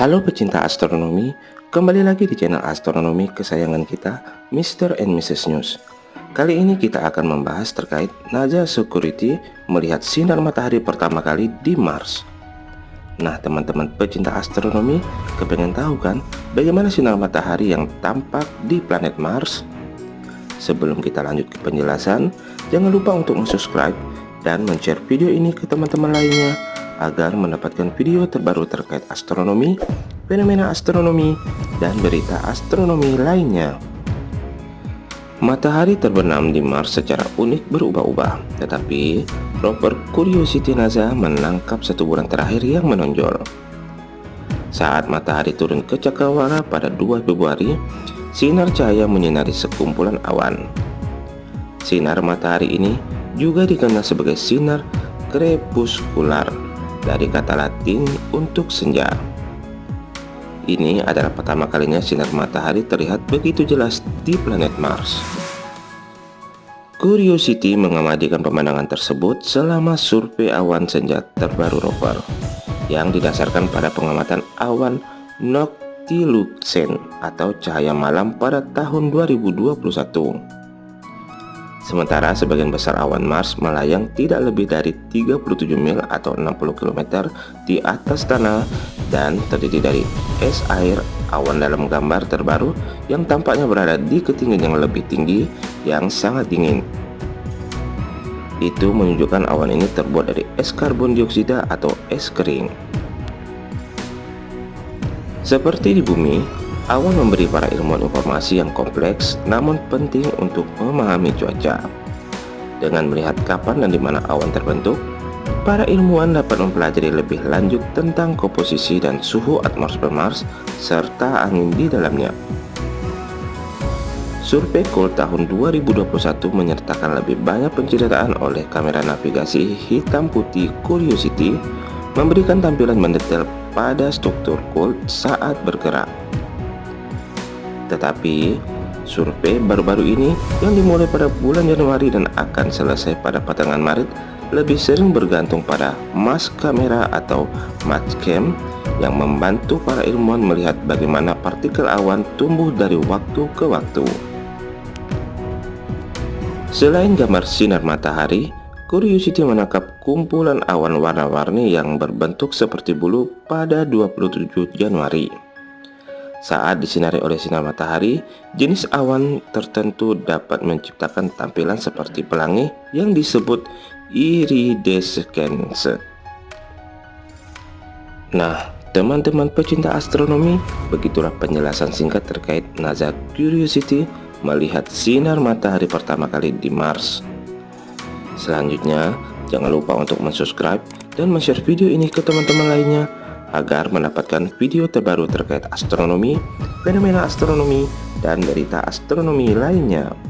Halo pecinta astronomi, kembali lagi di channel astronomi kesayangan kita, Mr. and Mrs. News. Kali ini kita akan membahas terkait NASA Security melihat sinar matahari pertama kali di Mars. Nah teman-teman pecinta astronomi, kepengen tahu kan bagaimana sinar matahari yang tampak di planet Mars? Sebelum kita lanjut ke penjelasan, jangan lupa untuk subscribe dan share video ini ke teman-teman lainnya agar mendapatkan video terbaru terkait astronomi, fenomena astronomi, dan berita astronomi lainnya. Matahari terbenam di Mars secara unik berubah-ubah, tetapi rover Curiosity NASA menangkap satu bulan terakhir yang menonjol. Saat matahari turun ke cakrawala pada 2 Februari, sinar cahaya menyinari sekumpulan awan. Sinar matahari ini juga dikenal sebagai sinar krepuskular dari kata latin untuk senja. Ini adalah pertama kalinya sinar matahari terlihat begitu jelas di planet Mars. Curiosity mengamatikan pemandangan tersebut selama survei awan senja terbaru rover yang didasarkan pada pengamatan awan noctilucent atau cahaya malam pada tahun 2021. Sementara sebagian besar awan Mars melayang tidak lebih dari 37 mil atau 60 km di atas tanah dan terdiri dari es air awan dalam gambar terbaru yang tampaknya berada di ketinggian yang lebih tinggi yang sangat dingin. Itu menunjukkan awan ini terbuat dari es karbon dioksida atau es kering. Seperti di bumi, Awan memberi para ilmuwan informasi yang kompleks namun penting untuk memahami cuaca. Dengan melihat kapan dan di mana awan terbentuk, para ilmuwan dapat mempelajari lebih lanjut tentang komposisi dan suhu atmosfer Mars serta angin di dalamnya. Survei Cold tahun 2021 menyertakan lebih banyak penceritaan oleh kamera navigasi hitam putih Curiosity memberikan tampilan mendetail pada struktur Cold saat bergerak. Tetapi survei baru-baru ini yang dimulai pada bulan Januari dan akan selesai pada pertengahan Maret lebih sering bergantung pada mass kamera atau cam yang membantu para ilmuwan melihat bagaimana partikel awan tumbuh dari waktu ke waktu. Selain gambar sinar matahari, Curiosity menangkap kumpulan awan warna-warni yang berbentuk seperti bulu pada 27 Januari. Saat disinari oleh sinar matahari, jenis awan tertentu dapat menciptakan tampilan seperti pelangi yang disebut iridescence. Nah, teman-teman pecinta astronomi, begitulah penjelasan singkat terkait NASA Curiosity melihat sinar matahari pertama kali di Mars. Selanjutnya, jangan lupa untuk subscribe dan share video ini ke teman-teman lainnya agar mendapatkan video terbaru terkait astronomi, fenomena astronomi, dan berita astronomi lainnya.